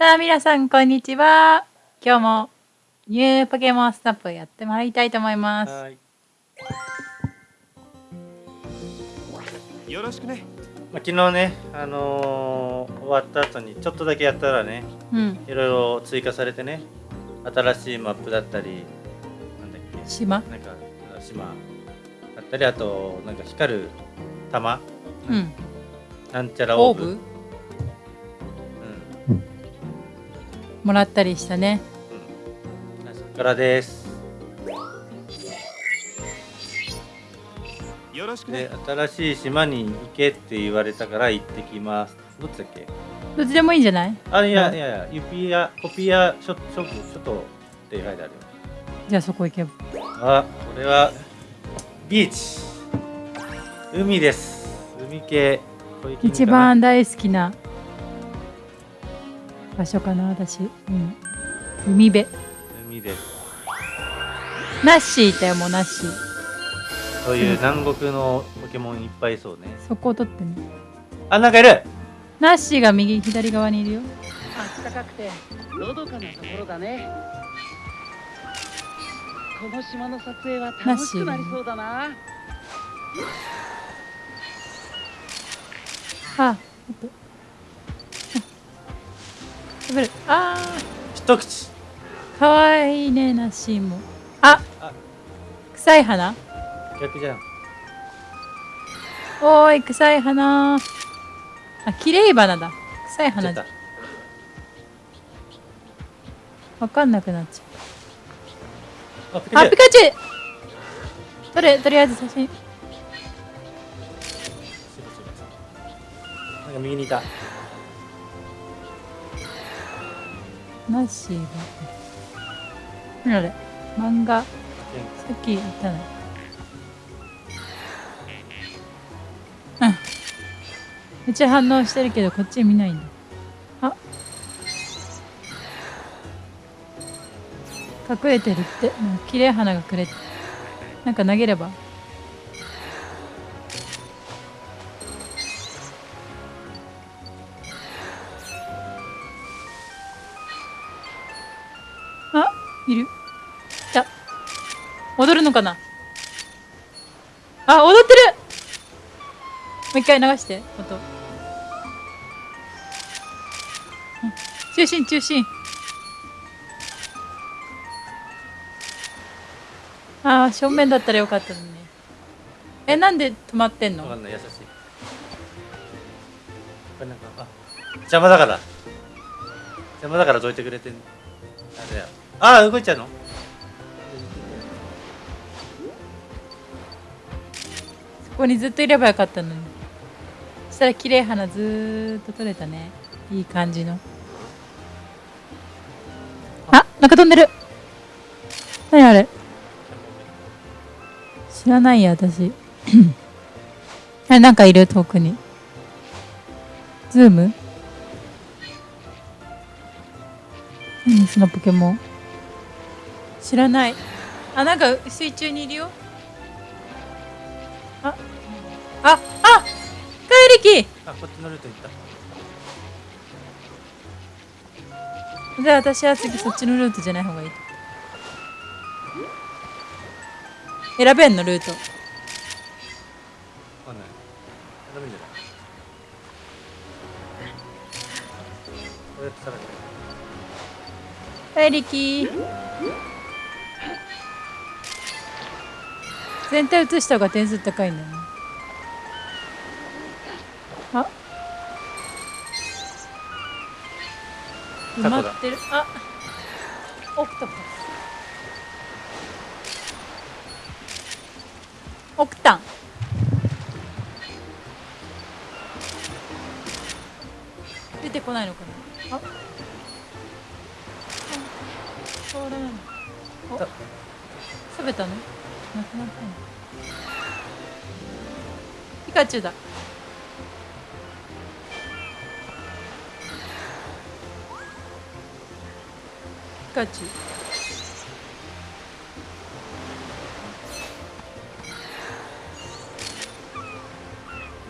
さあ、皆さん、こんにちは。今日もニューポケモンスナップやってまいりたいと思います。はい。よろしくねまあ、昨日ね、あのー終わった後にちょっとだけやったらね、うん。いろいろ追加されてね、新しいマップだったり、なんだっけ、島？なんか島だったり、あとなんか光る玉、うん。なんちゃらオオーブ？もらったりしたね。からです。よろしくねで、新しい島に行けって言われたから行ってきます。どっちだっけ？どっちでもいいんじゃない？あ、いはいやいやいや、ユピア、コピアショショップ、ショトって書いてあるよ。じゃあそこ行けば。あ、これはビーチ。海です。海系。一番大好きな場所かな、私。うん。海辺。海です。ナッシーいたよ、もうナッシー。そういう南国のポケモンいっぱいいそうね。そこを取ってね。あ、なんかいる。ナッシーが右、左側にいるよ。暖かくてのどかなところだねこの島の撮影は楽しくなりそうだなあ、ちょっと。あ食べる。あ一口。ー、かわいいね、ナッシーも。ああ臭い花逆じゃん。おーい、臭い花。あ、綺麗花だ。臭い花じゃちょっわかんなくなっちゃう。あ、ピカチュウとれ、とりあえず写真。なんか右にいた。ナッシーが。あれ漫画。さっき言ったの。うん。めっち反応してるけど、こっち見ないんだ。あ隠れてるって。なんか綺麗花がくれて。なんか投げれば。踊るのかな？あ、踊ってるもう一回流して、音。中心、中心。ああ、正面だったらよかったのにね。え、なんで止まってんの？わかんない、優しい。これなんか、あ、邪魔だから。邪魔だからどいてくれてん。あれだよ。あ、動いちゃうの？こにずっといればよかったのに。そしたら綺麗花ずっと撮れたね。いい感じの。あ、なんか飛んでる。何あれ知らないや、私。あ、なんかいる、遠くに。ズーム？何そのポケモン？知らない。あ、なんか水中にいるよ。あ、こっちのルート行った。じゃあ私は次そっちのルートじゃない方がいいと選べんのルートわかんない。ダメじゃない。こうやってさらに。怪力全体映した方が点数高いんだよね埋まってる。あオクトパスオクタン。出てこないのかな。あ。あこれなのお。た。食べたの？なくなったの？ピカチュウだピカチュウ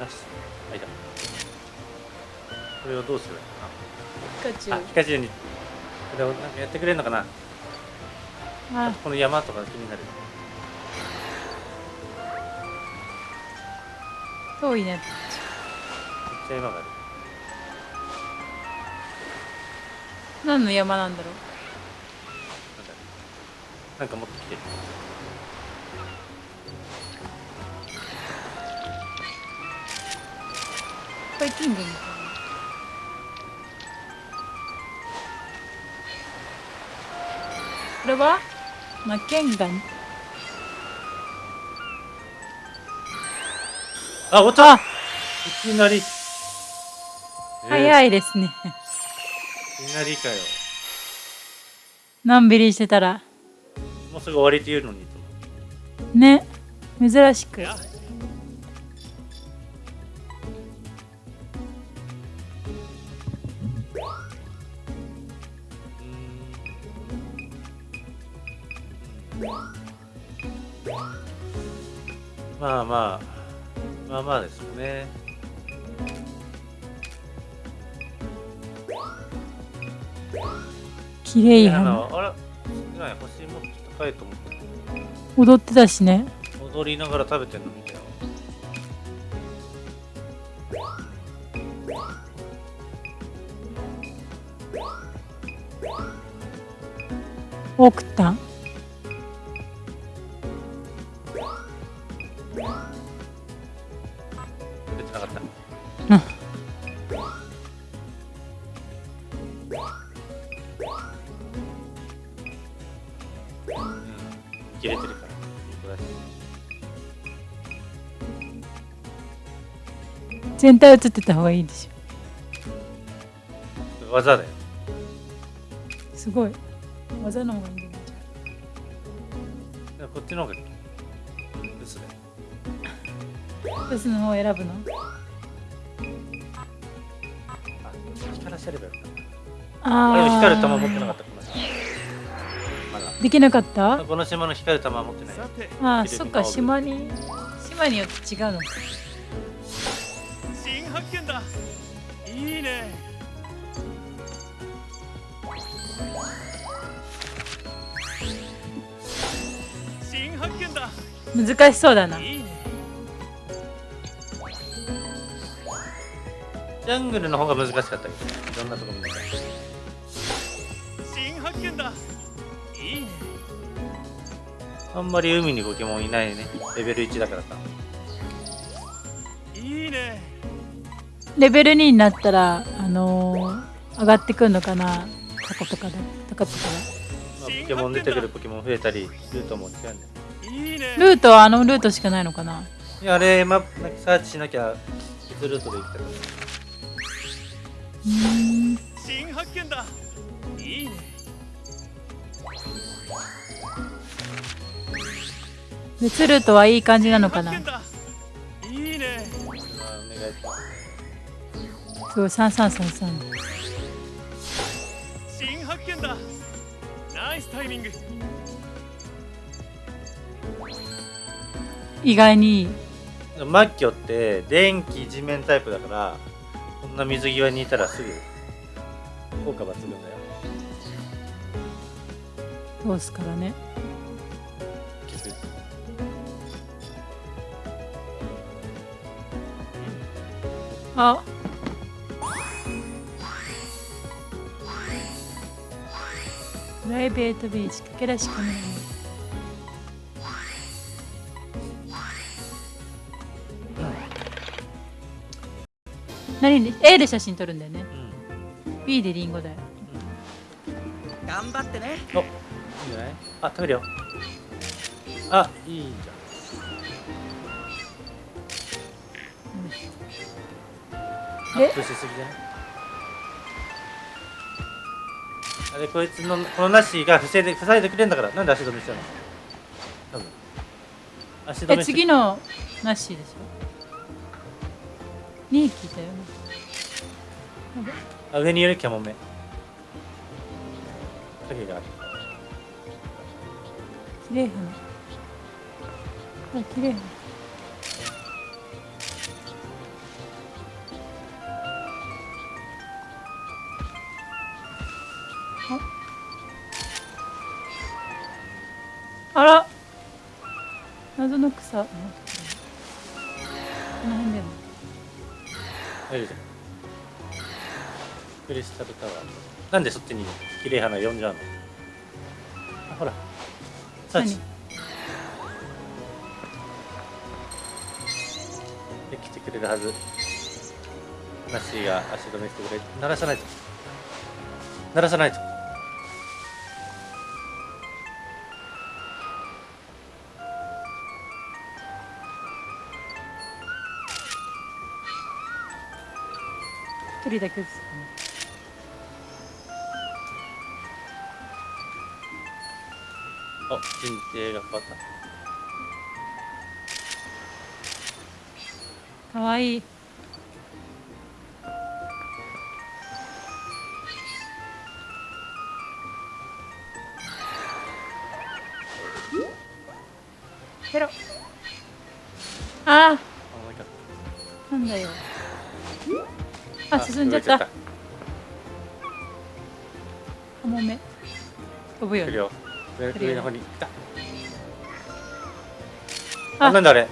なし。はいだ。これをどうすればいいのかカチュウあピカチュウに。これをなんかやってくれるのかな？あ。この山とか気になる。遠いね。めっちゃ山がある。何の山なんだろう？なんか持ってきてる。これ金魚みたいなこれは？マッケンガンあおったいきなり、い早いいですねいきなりかよのんびりしてたらもうすぐ終わりって言うのにね。珍しく。まあまあまあまあですよね。綺麗あ花のあら少ない星もっと高いと思って踊って。たしね。踊りながら食べてんの見たよ。多くった全体映ってた方がいいでし技だよ。ょすごい。技の方がいいんだよ。でもこっちの方が薄だよ。ブスの方を選ぶの？あ光らせればよかった。あであも光る玉持あってなかった。できなかった？この島の光る玉持ってない。よああそっか島に島によって違うの新いいね。新発見だ。難しそうだな。いいね。ジャングルの方が難しかったけどね。いろんなとこ見ながら新発見だ。いいね。あんまり海にポケモンいないね。レベル1だからさレベル2になったらあのー上がってくんのかなタコとかで。タコとかまあ、ポケモン出てくるポケモン増えたりルートも違うんだよいいね。がルートはあのルートしかないのかな。いやあれマップなんかサーチしなきゃ別ルートで行きたからうーん新発見だ。いいね。別ルートはいい感じなのかなすすごい3333新発見だ。ナイスタイミング。意外に。マッキョって電気地面タイプだからこんな水際にいたらすぐ効果抜群だよ。通すからね。あプライベートビーチかけらしかない。何で A で写真撮るんだよね。うん。B でリンゴだよ。頑張ってね。おいいんじゃない？あ食べるよ。あいいじゃん。アでップしすぎじゃない？れこいつのこのナッシーが防いで塞いでくれんだから。なんで足止めしちゃうの？多分。足止えめして次のナッシーでしょ？2匹いたよね。あ上にいるキャモメ影がある。綺麗花あ綺麗花あら。謎の草。この辺でも。あい。るじゃんクリスタルタワー。なんでそっちに綺麗花呼んじゃうの？あほら。サーチ。で来てくれるはず。ナッシーが足止めしてくれ。鳴らさないと。鳴らさないと一人だけですかねあ陣形が変わった。かわいい。ペロ。ああ進んじゃった。カモメ飛ぶよね。上の方にああなんだあれ。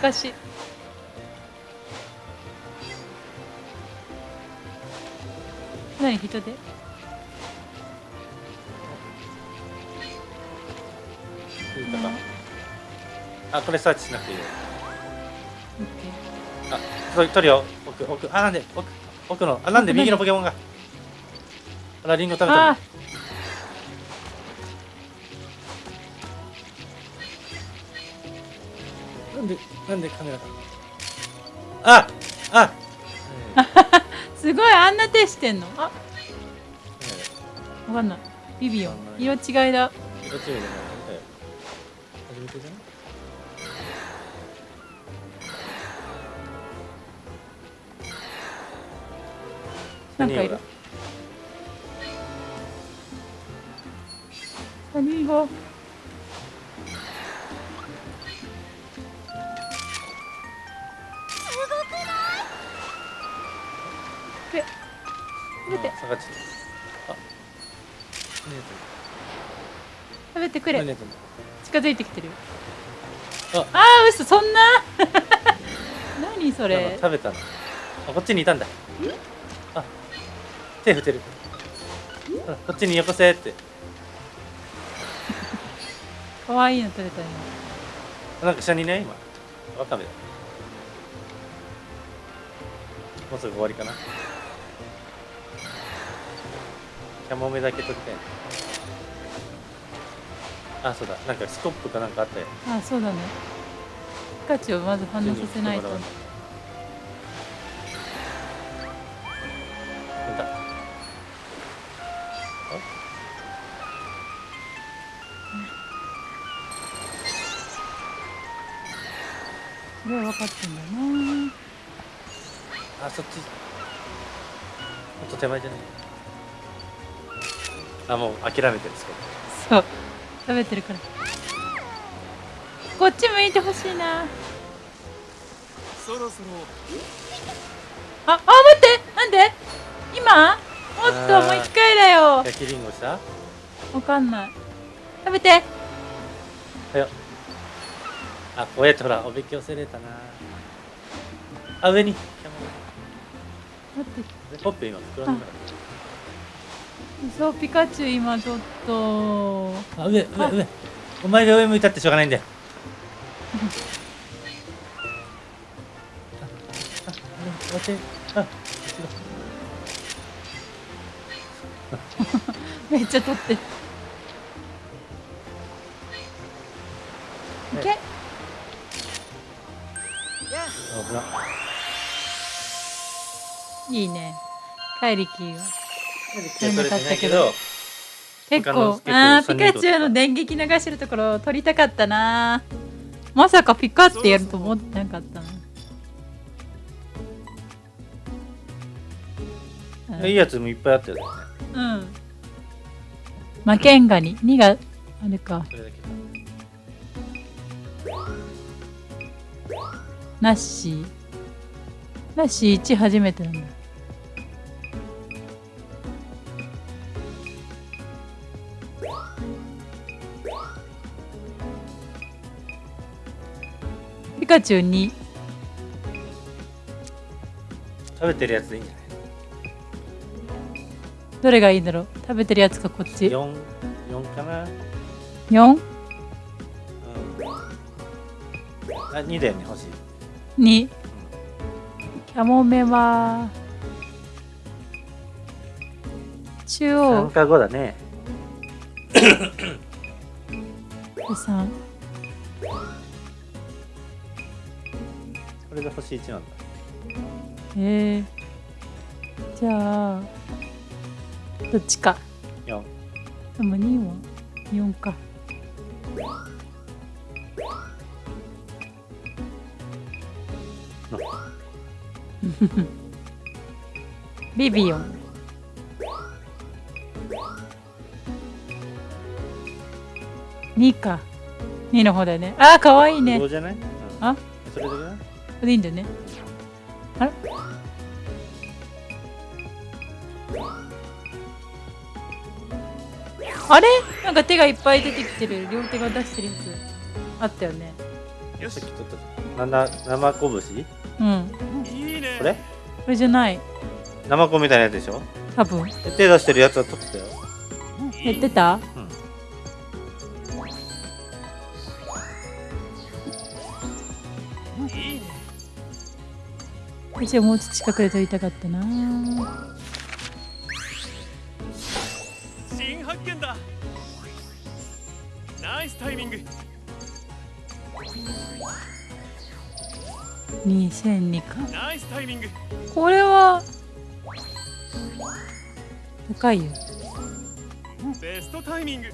難しい。何人で？あこれサーチしなくていいよ。オッケー取るよ奥奥あなんで奥奥のあなんで右のポケモンが。あらリンゴ食べたあのなんでなんでカメラが。ああ。ー すごいあんな手してんの？あうんわかんない。ビビオン色違いだ。色違いじゃななんかいる。何がえ食べて。あ下がっちゃったあ食べてくれ。近づいてきてるよ。あ。あー嘘そんな？何それ？食べたのあこっちにいたんだ。あ手振ってる。こっちによこせって。可愛いの取れたねなんか下にね今。ワカメだ。もうすぐ終わりかな。キャモメだけ取りたいなあそうだ。なんかスコップかなんかあったよ。あそうだね。ピカチュウをまず反応させないとそれは分かってんだなあそっち。もっと手前じゃない。あもう諦めてるスコップそう。食べてるから。こっち向いてほしいな。そろそろ。ああ待って。なんで？今？もっともう一回だよ。焼きりんごした？わかんない。食べて。はよあこうやってほらおびき寄せれたな。あ上に。ポップ今袋の中そうピカチュウ今ちょっと。あ上上上。お前が上向いたってしょうがないんだよ。あああめっちゃ取っていいね。怪力が取れてないけど結構あー結構ピカチュウの電撃流してるところを撮りたかったな。まさかピカってやると思ってなかったなうん。いいやつもいっぱいあったよね。うん。マケンガニ2があれか。ナッシー。ナッシー1初めてなんだカチュウ2食べてるやつでいいんじゃない？どれがいいんだろう？食べてるやつかこっち ?4、4かな？4?2 うん。あ、2だよね、欲しい。キャモメは中3央か5だね。で3れが星1なんだ。えー、じゃあどっちか。4。でも2は4か。ビビオン。2か。2の方だよね。あーかわいいね。5じゃない、うん、あ？それれでいいんだよね。あれ？あれ？なんか手がいっぱい出てきてる。両手が出してるやつあったよね。よしさっき取った。なな生拳うん。いいね。これ？これじゃない。生子みたいなやつでしょ？多分。で手出してるやつは取ってたよ。やってた？私はもうちょっと近くで撮りたかったな。新発見だ。ナイスタイミング。2002か。ナイスタイミング。これは高いよ。ベストタイミング。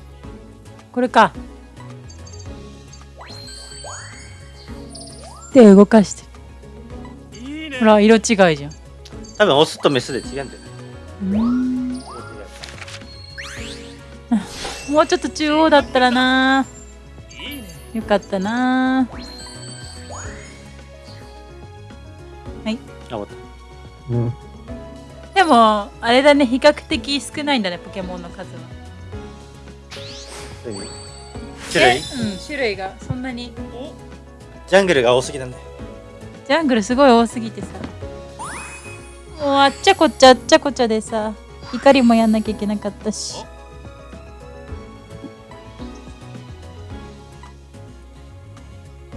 これか。手動かしてほら色違いじゃん。多分オスとメスで違うんじゃないうーん色違もうちょっと中央だったらな。よかったな。はい。いあ、終わっでもあれだね。比較的少ないんだねポケモンの数は。た。何種類？えうん種類がそんなに。おジャングルが多すぎなんだよ。ジャングルすごい多すぎてさ。もうあっちゃこっちゃあっちゃこっちゃでさ怒りもやんなきゃいけなかったし。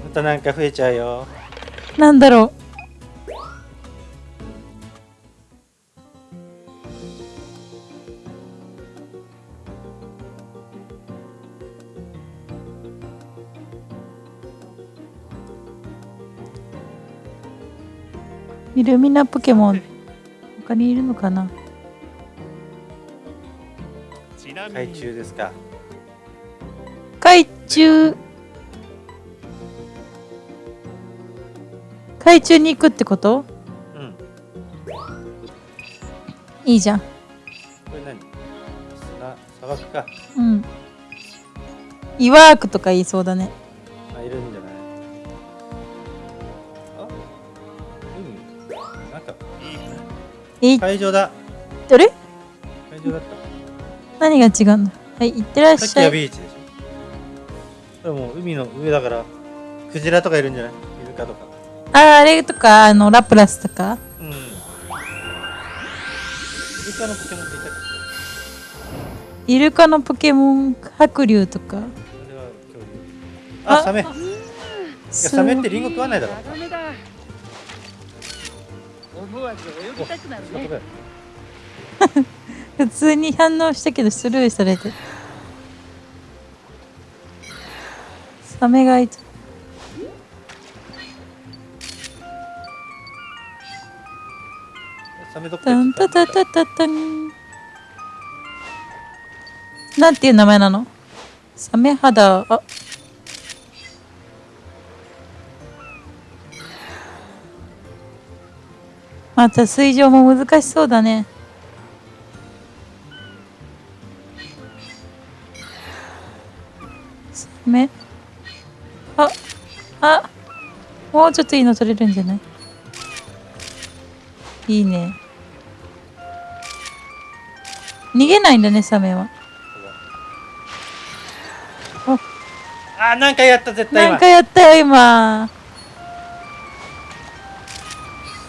またなんか増えちゃうよ。なんだろイルミナポケモン。他にいるのかな？海に。中ですか。海中。海中に行くってこと？うん。こいいじゃん。れ何？砂、砂漠か。うん。イワークとか言いそうだねえ会場だ。どれ？会場だった？何が違うんだはい行ってらっさっきはしゃいビーチでしょ。でも海の上だから、クジラとかいるんじゃない？イルカとか。あーあれとかあのラプラスとか？うん。イルカのポケモンっていたっイルカのポケモン白竜とか？けあれは恐竜。あ、あサメ。いや、サメってリンゴ食わないだろ。ダメだ思わず泳ぎたくなるね。普通に反応したけどスルーされて。サメがいた。サメどっかタンタタタタタン。なんていう名前なの？サメ肌？あまた水上も難しそうだね。サメああもうちょっといいの取れるんじゃない？いいね。逃げないんだねサメは。あ、なんかやった、絶対今。なんか。やったよ今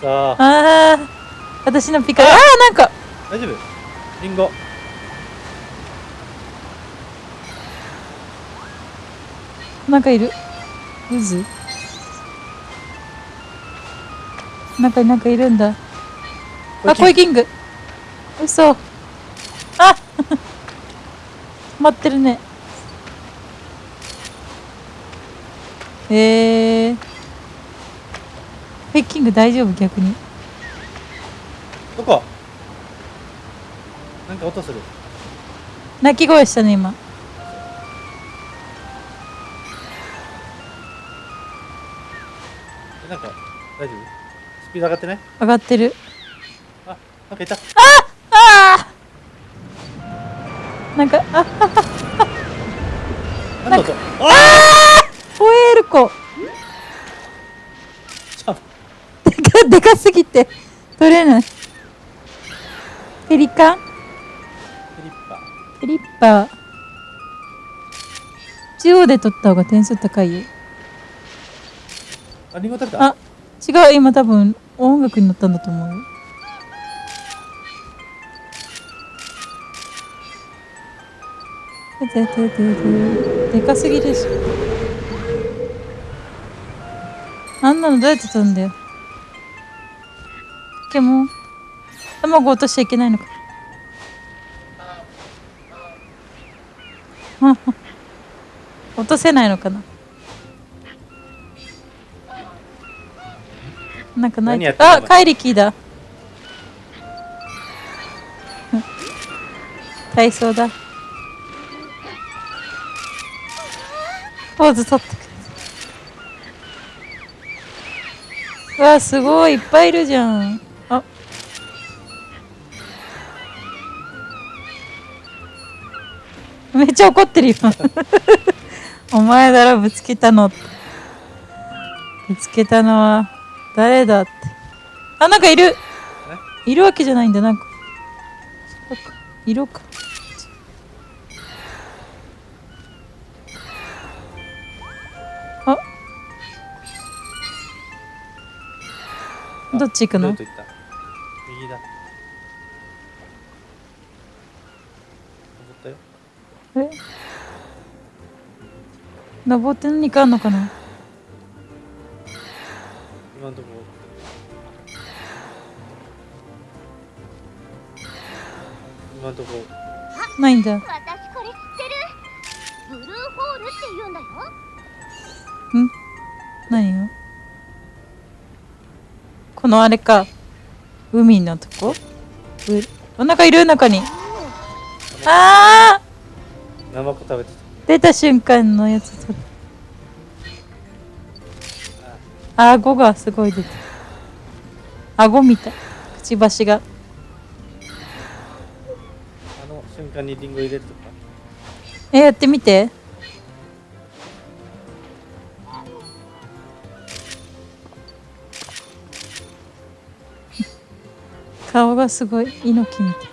ああ私のピカあ。あーなんか。大丈夫？リンゴ。なんかいる。渦。中になんかいるんだ。あコイキング。嘘。あ 待ってるね。えー、コイキング大丈夫？逆に。どこ？なんか音する。鳴き声したね今。えなんか大丈夫？スピード上がってない？上がってる。あなんかいた。ああなんかあなんだ音？あホエールコちょでかすぎて取れない。ペリカ？ンフリッパー。ペリッパー。中央で取った方が点数高いよ。あリンゴ食べた？あ違う。今多分音楽に乗ったんだと思うでかすぎでしょあんなのどうやって取るんだよポケモン卵落としちゃいけないのか。はは落とせないのかな。なんかない何やってんの？あ怪力だ。体操だ。ポーズ取ってくれ。わすごい。いっぱいいるじゃんめっちゃ怒ってるよ お前だろぶつけたの。ぶつけたのは誰だって。あなんかいる。いるわけじゃないんだなんか。色かあ。どっち行くの？え？登って何かあんのかな？今のとこ。今のとこ。ないんだ。私これ知ってる？ブルーホールって言うんだよ。何よこのあれか。海のとこ？うお腹いる？中に。あーナマコ食べて出た瞬間のやつ。取る顎がすごい出てる顎みたい。くちばしが。たあの瞬間にリンゴ入れるとか。えやってみて。顔がすごい。猪木みたい。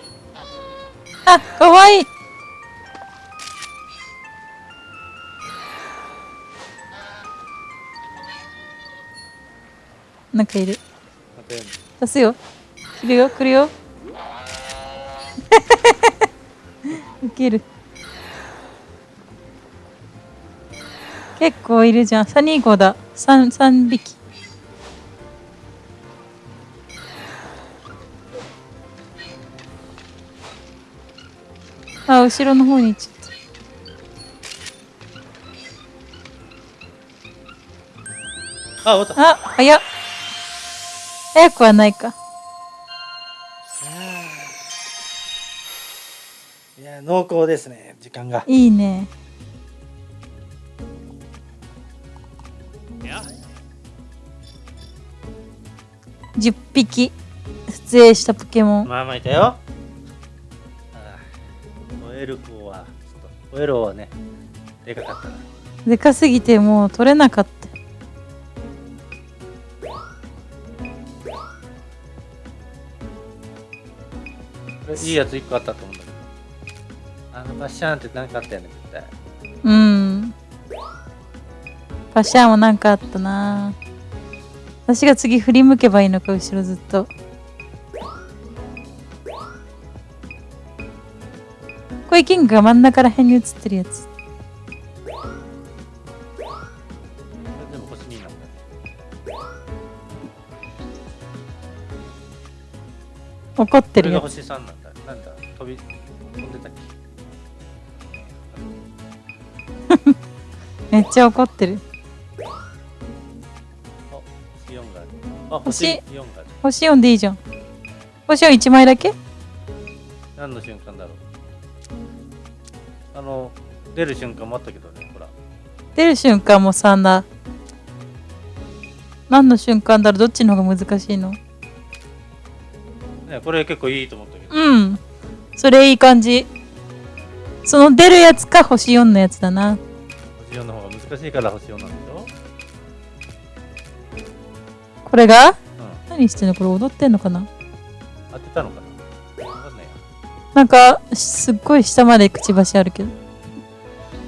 あかわいいなんかいる。出すよ。来るよ来るよ。ウケる。結構いるじゃん。サニーゴだ。3, 三匹。あ後ろの方にちゃった。あ終わった。あ早っ早くはないか。いや濃厚ですね時間が。いいね。いや10匹出演したポケモン。まあまあいたよ。ホエルコはちょっとホエルはねでかかったな。でかすぎてもう取れなかったいいやつ1個あったと思うんだけど。あのバッシャーンって何かあったよね絶対。うん。パシャンもなんかあったな。私が次振り向けばいいのか後ろずっと。これキングが真ん中ら辺に映ってるやつ。でも星2なんだ怒ってるやつ。これが星3なんだなんだ飛び飛んでたっけ？めっちゃ怒ってる。あ星4がある。あ星？星4がある。星4でいいじゃん。星4 1枚だけ？何の瞬間だろう？あの出る瞬間もあったけどねほら。出る瞬間も3だ。何の瞬間だろう？どっちの方が難しいの？ねこれ結構いいと思ったうん。それいい感じ。その出るやつか星4のやつだな。星4の方が難しいから星4なんでしょ？これが？うん。何してんの？これ踊ってんのかな？当てたのかな？わかんないや。なんかすっごい下までくちばしあるけど。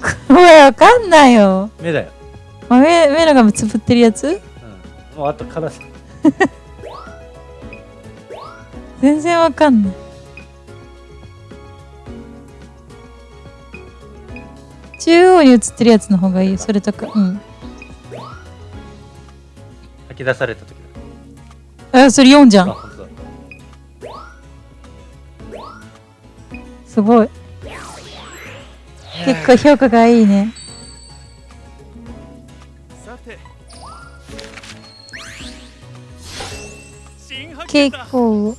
これわかんないよ。目だよ。あ目目のがつぶってるやつ？うん。もうあとからさ 全然わかんない中央に映ってるやつの方がいい。よそれとかうん。吐き出された時だ。あそれ4じゃんあ本当だ。すごい。結構評価がいいね。さて。新発見結だ構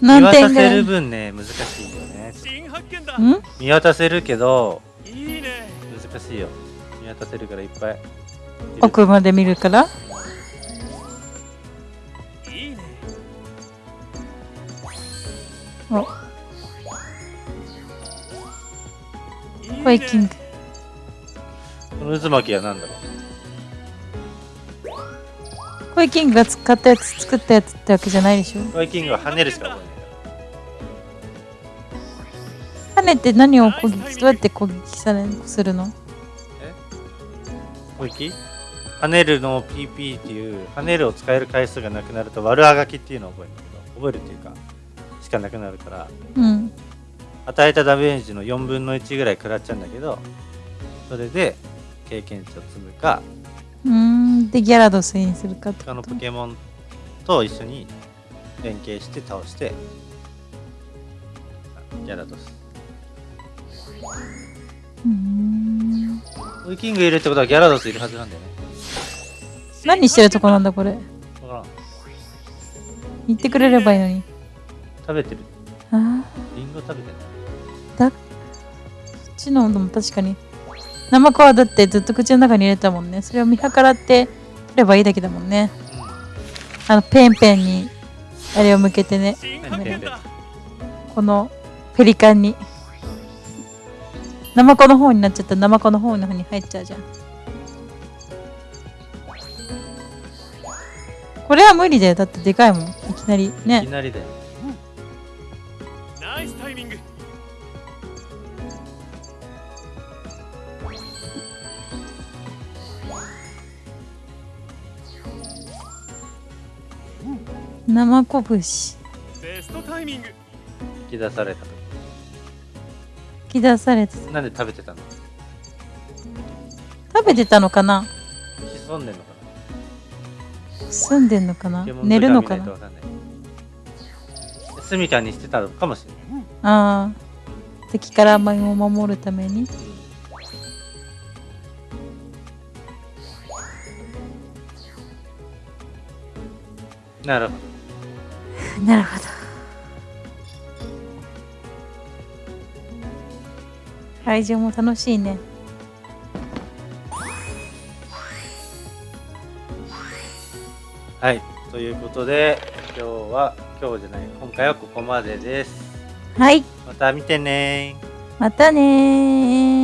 見何渡せる点ぐらい？分ね難しいよね。新発見だん？見渡せるけどいいね。難しいよ。見渡せるからいっぱい。奥まで見るから？いいね。お。いいね。コイキング。この渦巻きは何だろう？コイキングが使ったやつ作ったやつってわけじゃないでしょ？バイキングは跳ねるしか覚えない跳ねて何を攻撃どうやって攻撃されするの？攻撃？跳ねるの PP っていう跳ねるを使える回数がなくなると悪あがきっていうのを覚えるんだけど覚えるっていうかしかなくなるからうん。与えたダメージの4分の1ぐらい食らっちゃうんだけどそれで経験値を積むかうーん。でギャラドスにするかって他のポケモンと一緒に連携して倒してギャラドスうーんウイキングいるってことはギャラドスいるはずなんだよね。何してるとこなんだこれ。わからん。言ってくれればいいのに。食べてる。あリンゴ食べてるーそっちのも確かに。ナマコはだってずっと口の中に入れてたもんね。それを見計らって取ればいいだけだもんね。あのペンペンにあれを向けてね。このペリカンにナマコの方になっちゃったらナマコの方の方に入っちゃうじゃん。これは無理だよ。だってでかいもん。いきなり。うんいきねなりだよ。ナイスタイミング。生こぶし。ベストタイミング。引き出されたき出されてなんで食べてたの？食べてたのかな？潜んでんのか住んでんのかな？寝るのかな？図鑑見ないとわかんにしてたのかもしれないああ敵から身を守るために。なるほど。なるほど会場も楽しいね。はい。ということで今日は今日じゃない今回はここまでです。はい。また見てねまたねー